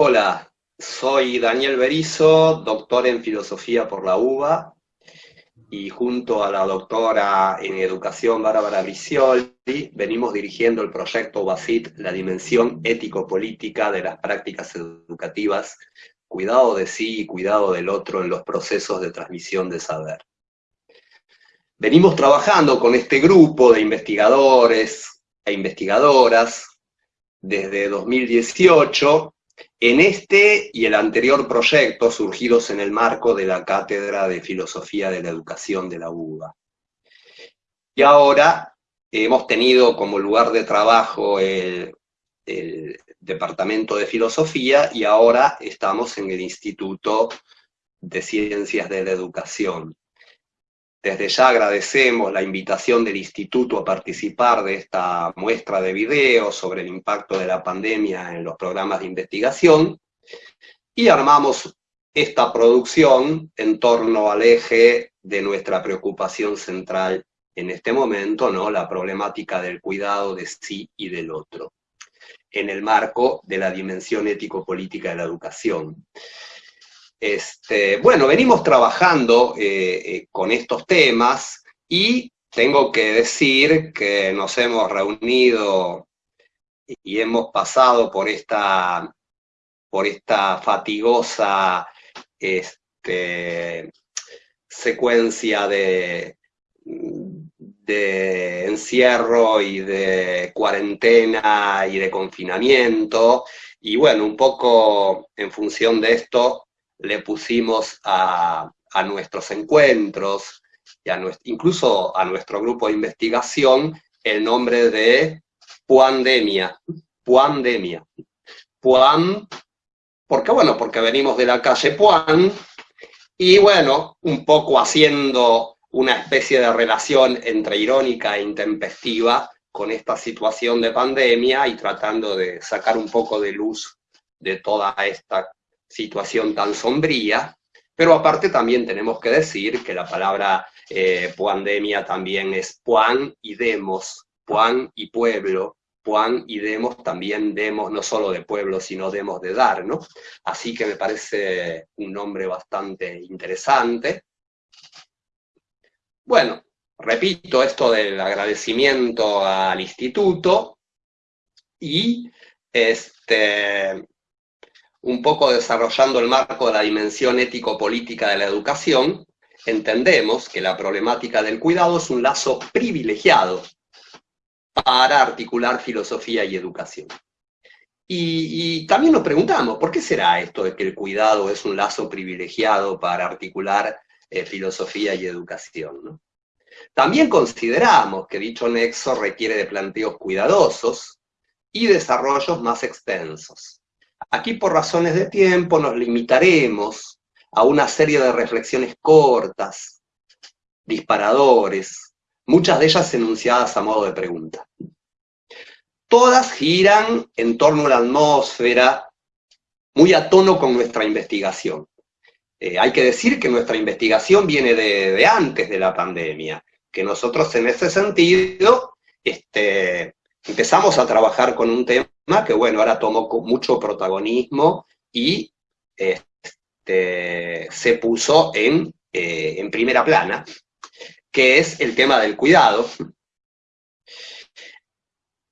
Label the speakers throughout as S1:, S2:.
S1: Hola, soy Daniel Berizo, doctor en filosofía por la UBA, y junto a la doctora en educación Bárbara Bricioli, venimos dirigiendo el proyecto UBACIT, la dimensión ético-política de las prácticas educativas, cuidado de sí y cuidado del otro en los procesos de transmisión de saber. Venimos trabajando con este grupo de investigadores e investigadoras desde 2018 en este y el anterior proyecto surgidos en el marco de la Cátedra de Filosofía de la Educación de la UBA. Y ahora hemos tenido como lugar de trabajo el, el Departamento de Filosofía y ahora estamos en el Instituto de Ciencias de la Educación. Desde ya agradecemos la invitación del Instituto a participar de esta muestra de videos sobre el impacto de la pandemia en los programas de investigación, y armamos esta producción en torno al eje de nuestra preocupación central en este momento, ¿no? la problemática del cuidado de sí y del otro, en el marco de la dimensión ético-política de la educación. Este, bueno, venimos trabajando eh, eh, con estos temas y tengo que decir que nos hemos reunido y hemos pasado por esta, por esta fatigosa este, secuencia de, de encierro y de cuarentena y de confinamiento, y bueno, un poco en función de esto le pusimos a, nuestros encuentros, y incluso a nuestro grupo de investigación, el nombre de Puandemia. Puandemia. Puan, porque bueno, porque venimos de la calle Puan, y bueno, un poco haciendo una especie de relación entre irónica e intempestiva con esta situación de pandemia y tratando de sacar un poco de luz de toda esta situación tan sombría, pero aparte también tenemos que decir que la palabra eh, pandemia también es puan y demos, puan y pueblo, puan y demos también demos no solo de pueblo, sino demos de dar, ¿no? Así que me parece un nombre bastante interesante. Bueno, repito esto del agradecimiento al instituto y este, un poco desarrollando el marco de la dimensión ético-política de la educación, entendemos que la problemática del cuidado es un lazo privilegiado para articular filosofía y educación. Y, también nos preguntamos, ¿por qué será esto de que el cuidado es un lazo privilegiado para articular eh, filosofía y educación? También consideramos que dicho nexo requiere de planteos cuidadosos y desarrollos más extensos. Aquí por razones de tiempo nos limitaremos a una serie de reflexiones cortas, disparadores, muchas de ellas enunciadas a modo de pregunta. Todas giran en torno a la atmósfera, muy a tono con nuestra investigación. Eh, hay que decir que nuestra investigación viene de, antes de la pandemia, que nosotros en ese sentido este, empezamos a trabajar con un tema que bueno, ahora tomó mucho protagonismo y este, se puso en, eh, en primera plana, que es el tema del cuidado.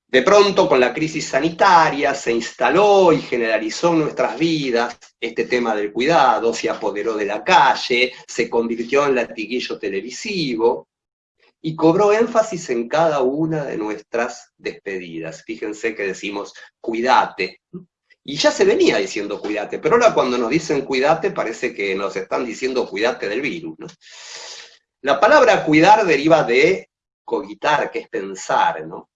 S1: De pronto, con la crisis sanitaria, se instaló y generalizó en nuestras vidas este tema del cuidado, se apoderó de la calle, se convirtió en latiguillo televisivo, y cobró énfasis en cada una de nuestras despedidas. Fíjense que decimos, cuídate. Y ya se venía diciendo cuídate, pero ahora cuando nos dicen cuídate parece que nos están diciendo cuídate del virus. La palabra cuidar deriva de cogitar, que es pensar, ¿no?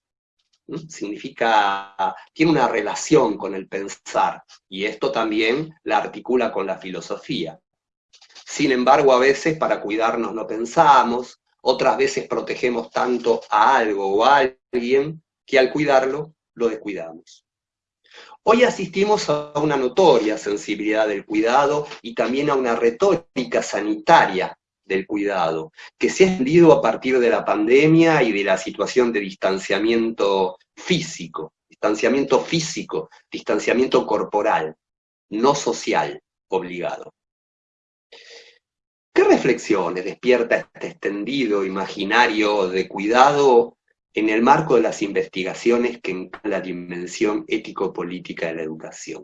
S1: Significa, tiene una relación con el pensar, y esto también la articula con la filosofía. Sin embargo, a veces para cuidarnos no pensamos, otras veces protegemos tanto a algo o a alguien que al cuidarlo lo descuidamos. Hoy asistimos a una notoria sensibilidad del cuidado y también a una retórica sanitaria del cuidado, que se ha extendido a partir de la pandemia y de la situación de distanciamiento físico, distanciamiento físico, distanciamiento corporal. no social, obligado. ¿Qué reflexiones despierta este extendido imaginario de cuidado en el marco de las investigaciones que encargan la dimensión ético-política de la educación?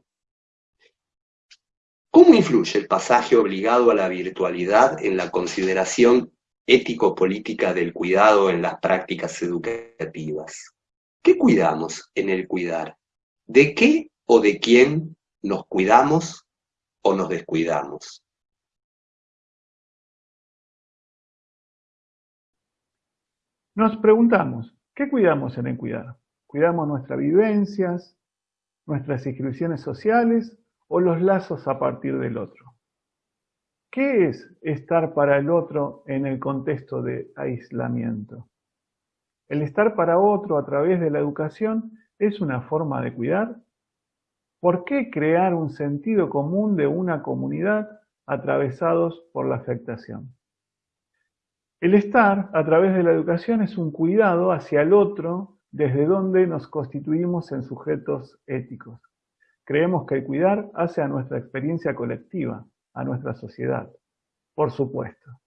S1: ¿Cómo influye el pasaje obligado a la virtualidad en la consideración ético-política del cuidado en las prácticas educativas? ¿Qué cuidamos en el cuidar? ¿De qué o de quién nos cuidamos o nos descuidamos?
S2: Nos preguntamos, ¿qué cuidamos en el cuidar? ¿Cuidamos nuestras vivencias, nuestras inscripciones sociales o los lazos a partir del otro? ¿Qué es estar para el otro en el contexto de aislamiento? ¿El estar para otro a través de la educación es una forma de cuidar? ¿Por qué crear un sentido común de una comunidad atravesados por la afectación? El estar a través de la educación es un cuidado hacia el otro desde donde nos constituimos en sujetos éticos. Creemos que el cuidar hace a nuestra experiencia colectiva, a nuestra sociedad. Por supuesto.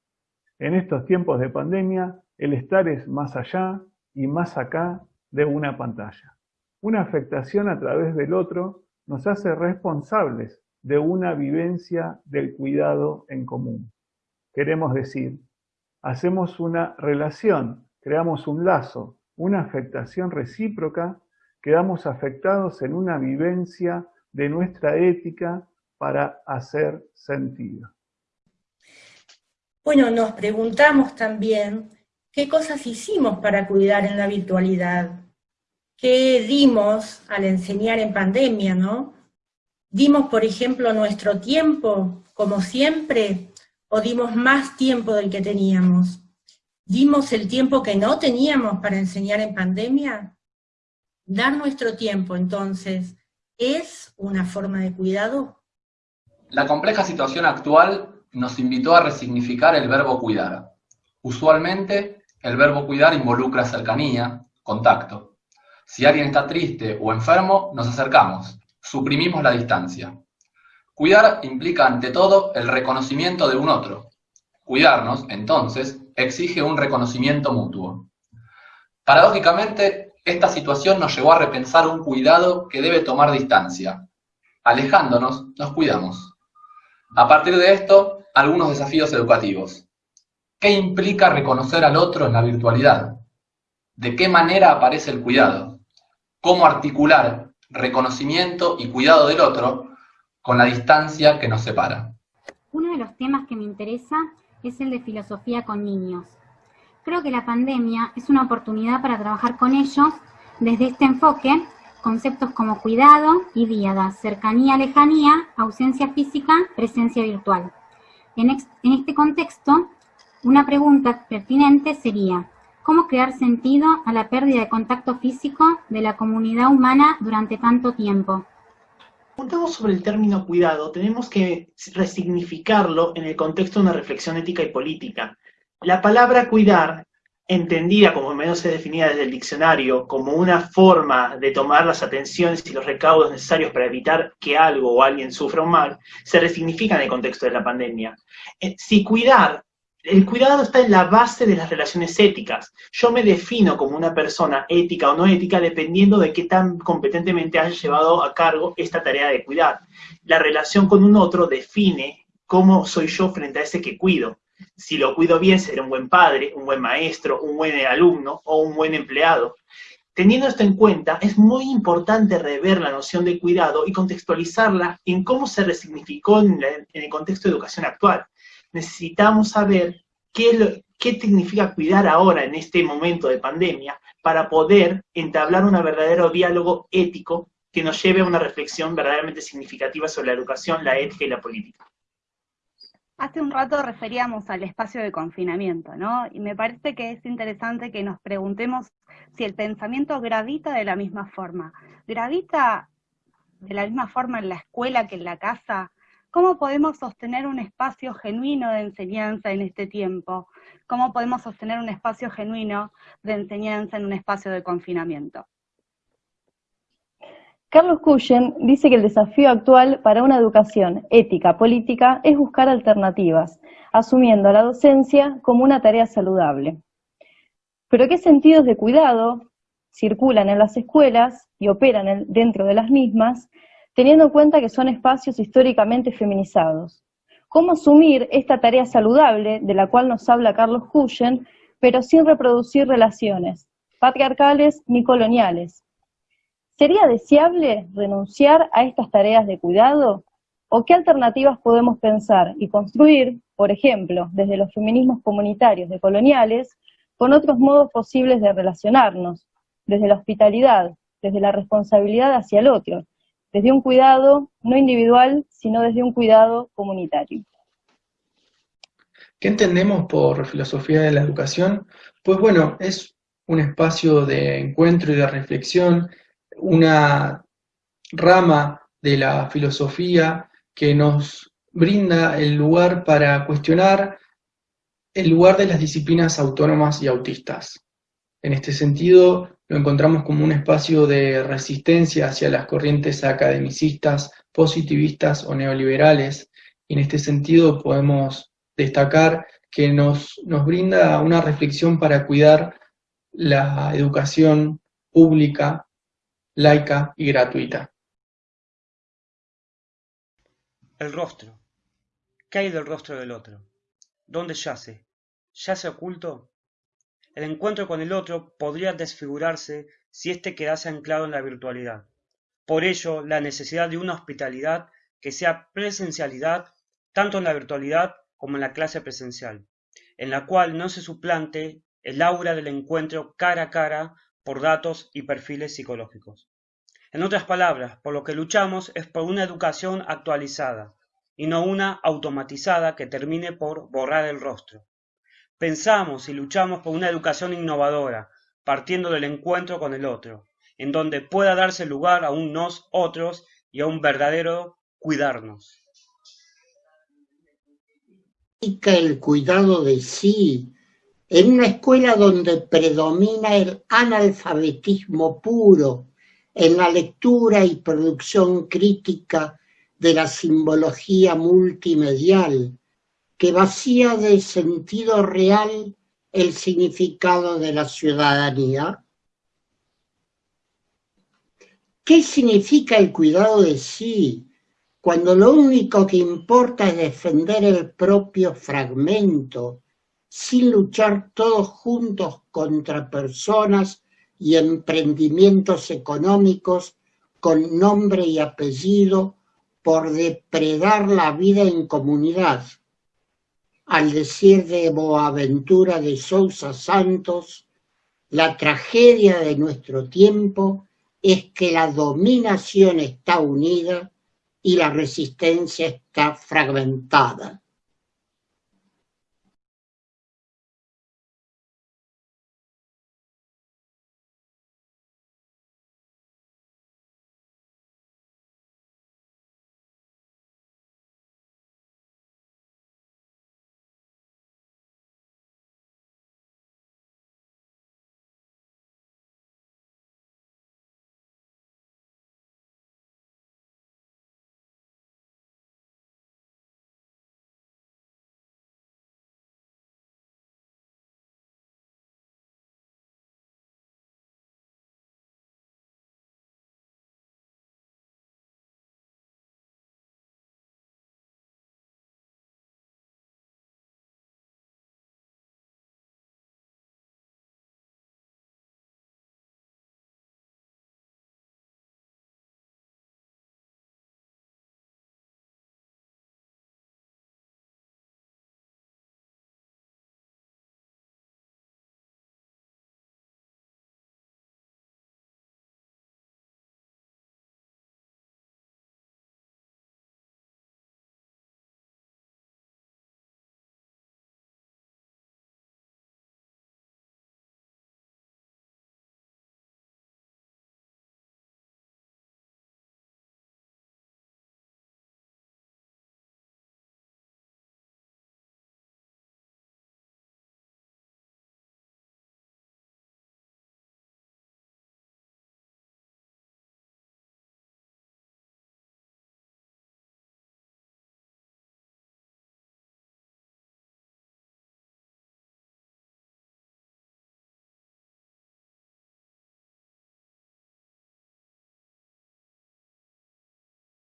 S2: En estos tiempos de pandemia, el estar es más allá y más acá de una pantalla. Una afectación a través del otro nos hace responsables de una vivencia del cuidado en común. Queremos decir, hacemos una relación, creamos un lazo, una afectación recíproca, quedamos afectados en una vivencia de nuestra ética para hacer sentido.
S3: Bueno, nos preguntamos también qué cosas hicimos para cuidar en la virtualidad, qué dimos al enseñar en pandemia, ¿no? Dimos, por ejemplo, nuestro tiempo, como siempre, o dimos más tiempo del que teníamos? ¿Dimos el tiempo que no teníamos para enseñar en pandemia? Dar nuestro tiempo, entonces, ¿es una forma de cuidado?
S4: La compleja situación actual nos invitó a resignificar el verbo cuidar. Usualmente, el verbo cuidar involucra cercanía, contacto. Si alguien está triste o enfermo, nos acercamos, suprimimos la distancia. Cuidar implica ante todo el reconocimiento de un otro. Cuidarnos, entonces, exige un reconocimiento mutuo. Paradójicamente, esta situación nos llevó a repensar un cuidado que debe tomar distancia. Alejándonos, nos cuidamos. A partir de esto, algunos desafíos educativos. ¿Qué implica reconocer al otro en la virtualidad? ¿De qué manera aparece el cuidado? ¿Cómo articular reconocimiento y cuidado del otro con la distancia que nos separa.
S5: Uno de los temas que me interesa es el de filosofía con niños. Creo que la pandemia es una oportunidad para trabajar con ellos desde este enfoque, conceptos como cuidado y díada, cercanía, lejanía, ausencia física, presencia virtual. En, en este contexto, una pregunta pertinente sería, ¿cómo crear sentido a la pérdida de contacto físico de la comunidad humana durante tanto tiempo?
S6: Preguntamos sobre el término cuidado, tenemos que resignificarlo en el contexto de una reflexión ética y política. La palabra cuidar, entendida como menos es definida desde el diccionario, como una forma de tomar las atenciones y los recaudos necesarios para evitar que algo o alguien sufra un mal, se resignifica en el contexto de la pandemia. Eh, si cuidar el cuidado está en la base de las relaciones éticas. Yo me defino como una persona ética o no ética dependiendo de qué tan competentemente haya llevado a cargo esta tarea de cuidar. La relación con un otro define cómo soy yo frente a ese que cuido. Si lo cuido bien, seré un buen padre, un buen maestro, un buen alumno o un buen empleado. Teniendo esto en cuenta, es muy importante rever la noción de cuidado y contextualizarla en cómo se resignificó en, el contexto de educación actual necesitamos saber qué, qué significa cuidar ahora en este momento de pandemia para poder entablar un verdadero diálogo ético que nos lleve a una reflexión verdaderamente significativa sobre la educación, la ética y la política.
S7: Hace un rato referíamos al espacio de confinamiento, ¿no? Y me parece que es interesante que nos preguntemos si el pensamiento gravita de la misma forma. ¿Gravita de la misma forma en la escuela que en la casa? ¿Cómo podemos sostener un espacio genuino de enseñanza en este tiempo? ¿Cómo podemos sostener un espacio genuino de enseñanza en un espacio de confinamiento?
S8: Carlos Cuyen dice que el desafío actual para una educación ética política es buscar alternativas, asumiendo la docencia como una tarea saludable. Pero ¿qué sentidos de cuidado circulan en las escuelas y operan dentro de las mismas, teniendo en cuenta que son espacios históricamente feminizados? ¿Cómo asumir esta tarea saludable de la cual nos habla Carlos Cuyen, pero sin reproducir relaciones patriarcales ni coloniales, ¿Sería deseable renunciar a estas tareas de cuidado? ¿O qué alternativas podemos pensar y construir, por ejemplo, desde los feminismos comunitarios de coloniales, con otros modos posibles de relacionarnos, desde la hospitalidad, desde la responsabilidad hacia el otro, desde un cuidado no individual, sino desde un cuidado comunitario?
S9: ¿Qué entendemos por filosofía de la educación? Pues bueno, es un espacio de encuentro y de reflexión una rama de la filosofía que nos brinda el lugar para cuestionar el lugar de las disciplinas autónomas y autistas. En este sentido, lo encontramos como un espacio de resistencia hacia las corrientes academicistas, positivistas o neoliberales, y en este sentido podemos destacar que nos, nos brinda una reflexión para cuidar la educación pública laica y gratuita.
S10: El rostro. ¿Qué hay del rostro del otro? ¿Dónde yace? ¿Yace oculto? El encuentro con el otro podría desfigurarse si éste quedase anclado en la virtualidad. Por ello, la necesidad de una hospitalidad que sea presencialidad tanto en la virtualidad como en la clase presencial, en la cual no se suplante el aura del encuentro cara a cara por datos y perfiles psicológicos. En otras palabras, por lo que luchamos es por una educación actualizada y no una automatizada que termine por borrar el rostro. Pensamos y luchamos por una educación innovadora, partiendo del encuentro con el otro, en donde pueda darse lugar a un nos otros y a un verdadero cuidarnos.
S11: El cuidado de sí, en una escuela donde predomina el analfabetismo puro, en la lectura y producción crítica de la simbología multimedial, que vacía de sentido real el significado de la ciudadanía? ¿Qué significa el cuidado de sí cuando lo único que importa es defender el propio fragmento, sin luchar todos juntos contra personas y emprendimientos económicos con nombre y apellido por depredar la vida en comunidad. Al decir de Boaventura de Sousa Santos, la tragedia de nuestro tiempo es que la dominación está unida y la resistencia está fragmentada.